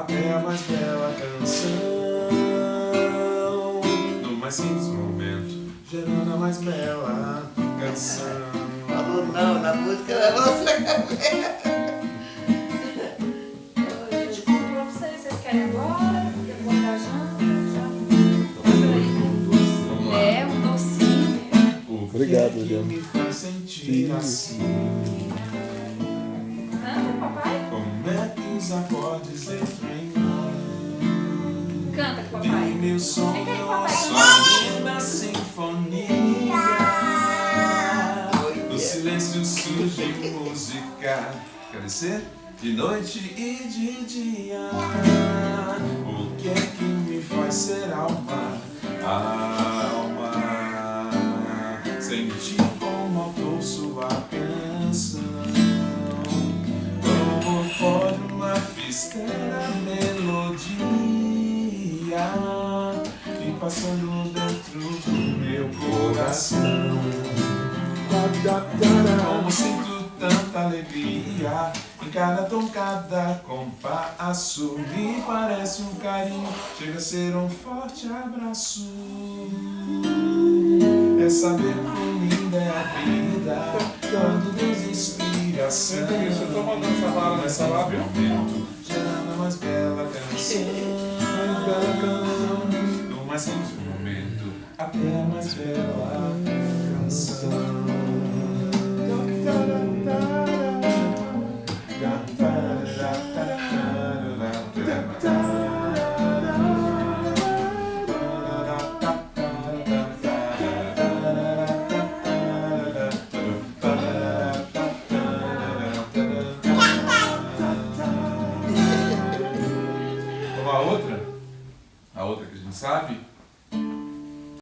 até a mais bela canção. No mais simples momento, gerando a mais bela canção. Falou não, na música era você. Gente, conto pra vocês. Vocês querem agora? Eu vou dar janta, já. Vamos lá. É, um docinho. Obrigado, que Juliana. me faz sentir Sim. assim? Os acordes entram em mim? Canta com o papai. meu aí, papai. sua linda sinfonia. No silêncio surge música. Quer dizer, de noite e de dia. Uma fistera melodia E passando dentro do meu coração Como sinto tanta alegria Em cada tom, cada compasso Me parece um carinho Chega a ser um forte abraço É saber quão linda é a vida Quando Deus inspiração Isso, eu tô mandando essa bala nessa lá? Mais bela canção Mais bela canção. No mais simples momento. Até a mais bela canção a outra que a gente sabe,